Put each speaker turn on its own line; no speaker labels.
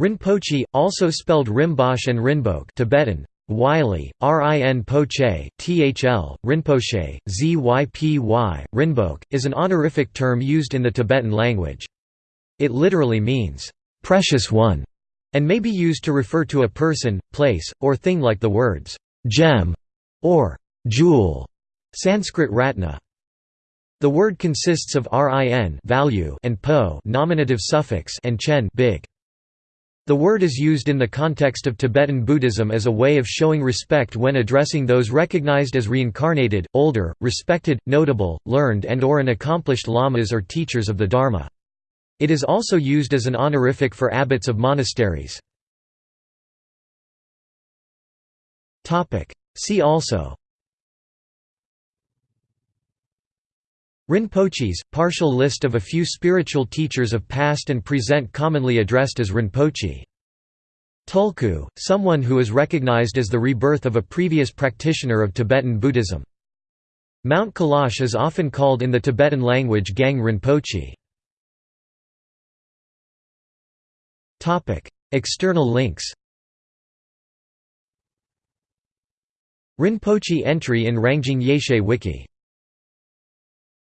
Rinpoche, also spelled Rimpoche and Rinpoche Tibetan, Wylie, Rin Thl, Rinpoche, Zypy, Rinpoche, is an honorific term used in the Tibetan language. It literally means, "'precious one' and may be used to refer to a person, place, or thing like the words, "'gem' or "'jewel' Sanskrit ratna. The word consists of rin value and po nominative suffix and chen big. The word is used in the context of Tibetan Buddhism as a way of showing respect when addressing those recognized as reincarnated, older, respected, notable, learned and or an accomplished lamas or teachers of the Dharma. It is also used as an honorific for abbots of monasteries. See also Rinpoches, partial list of a few spiritual teachers of past and present commonly addressed as Rinpoche. Tulku, someone who is recognized as the rebirth of a previous practitioner of Tibetan Buddhism. Mount Kailash is often called in the Tibetan language Gang Rinpoche. External links Rinpoche entry in Rangjung Yeshe Wiki